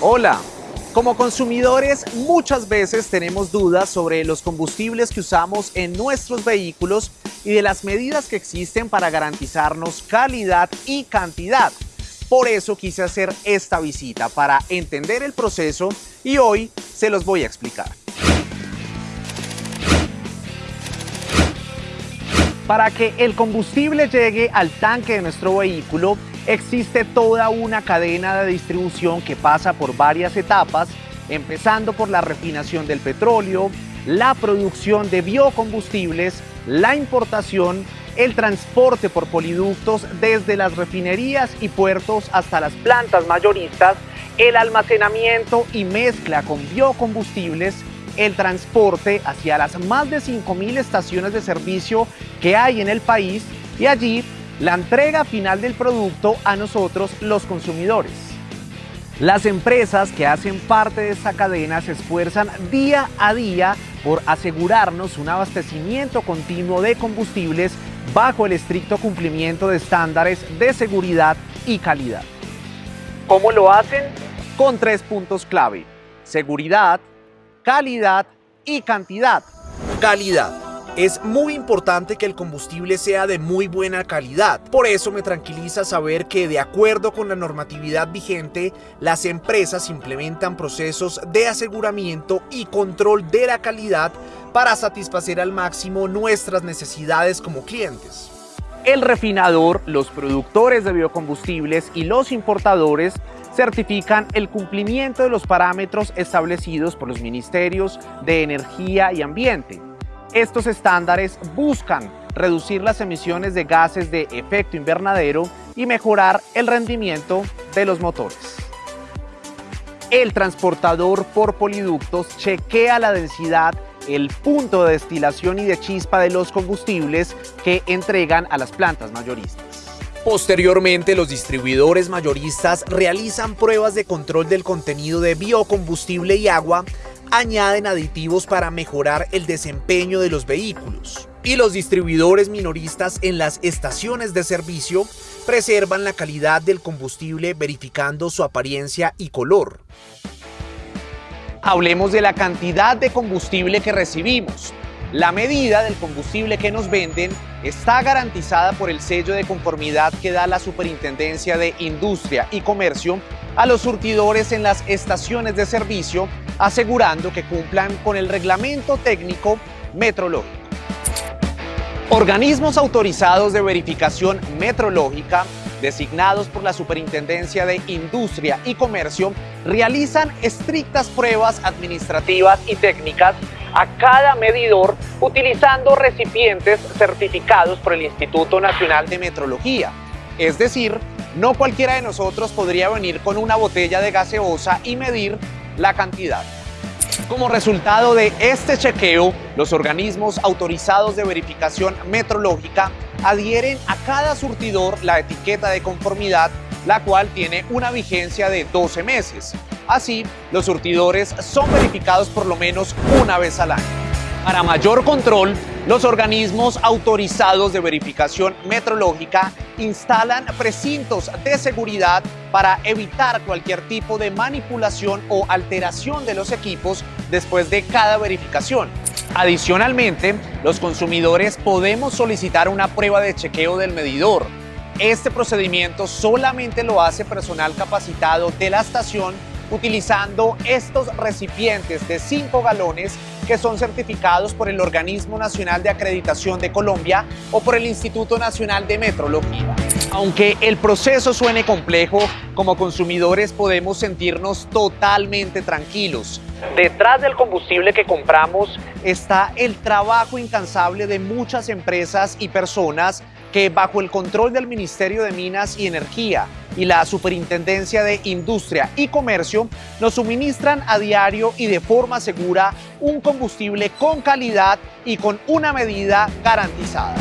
Hola, como consumidores muchas veces tenemos dudas sobre los combustibles que usamos en nuestros vehículos y de las medidas que existen para garantizarnos calidad y cantidad. Por eso quise hacer esta visita para entender el proceso y hoy se los voy a explicar. Para que el combustible llegue al tanque de nuestro vehículo, existe toda una cadena de distribución que pasa por varias etapas, empezando por la refinación del petróleo, la producción de biocombustibles, la importación, el transporte por poliductos desde las refinerías y puertos hasta las plantas mayoristas, el almacenamiento y mezcla con biocombustibles, el transporte hacia las más de 5.000 estaciones de servicio que hay en el país y allí la entrega final del producto a nosotros los consumidores. Las empresas que hacen parte de esta cadena se esfuerzan día a día por asegurarnos un abastecimiento continuo de combustibles bajo el estricto cumplimiento de estándares de seguridad y calidad. ¿Cómo lo hacen? Con tres puntos clave. Seguridad, calidad y cantidad. Calidad. Es muy importante que el combustible sea de muy buena calidad. Por eso me tranquiliza saber que de acuerdo con la normatividad vigente, las empresas implementan procesos de aseguramiento y control de la calidad para satisfacer al máximo nuestras necesidades como clientes. El refinador, los productores de biocombustibles y los importadores certifican el cumplimiento de los parámetros establecidos por los ministerios de Energía y Ambiente. Estos estándares buscan reducir las emisiones de gases de efecto invernadero y mejorar el rendimiento de los motores. El transportador por poliductos chequea la densidad, el punto de destilación y de chispa de los combustibles que entregan a las plantas mayoristas. Posteriormente, los distribuidores mayoristas realizan pruebas de control del contenido de biocombustible y agua añaden aditivos para mejorar el desempeño de los vehículos. Y los distribuidores minoristas en las estaciones de servicio preservan la calidad del combustible verificando su apariencia y color. Hablemos de la cantidad de combustible que recibimos. La medida del combustible que nos venden está garantizada por el sello de conformidad que da la Superintendencia de Industria y Comercio a los surtidores en las estaciones de servicio, asegurando que cumplan con el reglamento técnico metrológico. Organismos autorizados de verificación metrológica designados por la Superintendencia de Industria y Comercio realizan estrictas pruebas administrativas y técnicas a cada medidor utilizando recipientes certificados por el Instituto Nacional de Metrología. Es decir, no cualquiera de nosotros podría venir con una botella de gaseosa y medir la cantidad. Como resultado de este chequeo, los organismos autorizados de verificación metrológica adhieren a cada surtidor la etiqueta de conformidad, la cual tiene una vigencia de 12 meses. Así, los surtidores son verificados por lo menos una vez al año. Para mayor control, los organismos autorizados de verificación metrológica instalan precintos de seguridad para evitar cualquier tipo de manipulación o alteración de los equipos después de cada verificación. Adicionalmente, los consumidores podemos solicitar una prueba de chequeo del medidor. Este procedimiento solamente lo hace personal capacitado de la estación utilizando estos recipientes de 5 galones que son certificados por el Organismo Nacional de Acreditación de Colombia o por el Instituto Nacional de Metrología. Aunque el proceso suene complejo, como consumidores podemos sentirnos totalmente tranquilos. Detrás del combustible que compramos está el trabajo incansable de muchas empresas y personas que bajo el control del Ministerio de Minas y Energía y la Superintendencia de Industria y Comercio nos suministran a diario y de forma segura un combustible con calidad y con una medida garantizada.